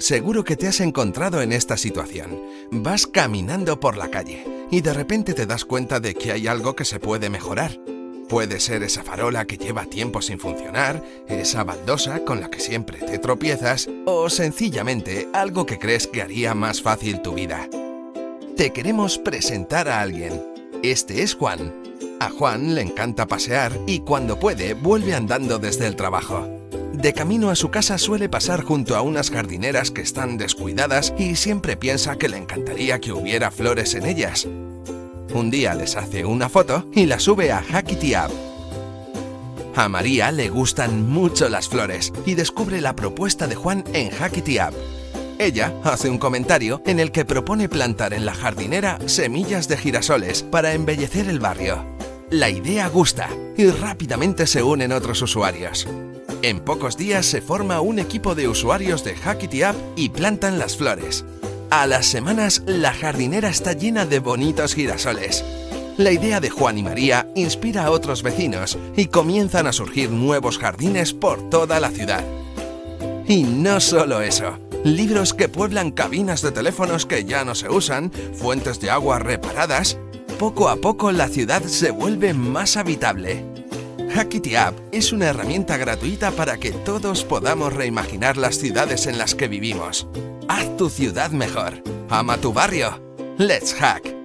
Seguro que te has encontrado en esta situación. Vas caminando por la calle y de repente te das cuenta de que hay algo que se puede mejorar. Puede ser esa farola que lleva tiempo sin funcionar, esa baldosa con la que siempre te tropiezas o sencillamente algo que crees que haría más fácil tu vida. Te queremos presentar a alguien. Este es Juan. A Juan le encanta pasear y cuando puede vuelve andando desde el trabajo. De camino a su casa suele pasar junto a unas jardineras que están descuidadas y siempre piensa que le encantaría que hubiera flores en ellas. Un día les hace una foto y la sube a Hackity App. A María le gustan mucho las flores y descubre la propuesta de Juan en Hackity App. Ella hace un comentario en el que propone plantar en la jardinera semillas de girasoles para embellecer el barrio. La idea gusta y rápidamente se unen otros usuarios. En pocos días se forma un equipo de usuarios de Hackity App y plantan las flores. A las semanas, la jardinera está llena de bonitos girasoles. La idea de Juan y María inspira a otros vecinos y comienzan a surgir nuevos jardines por toda la ciudad. Y no solo eso, libros que pueblan cabinas de teléfonos que ya no se usan, fuentes de agua reparadas... Poco a poco la ciudad se vuelve más habitable. Hackity App es una herramienta gratuita para que todos podamos reimaginar las ciudades en las que vivimos. Haz tu ciudad mejor. Ama tu barrio. Let's Hack.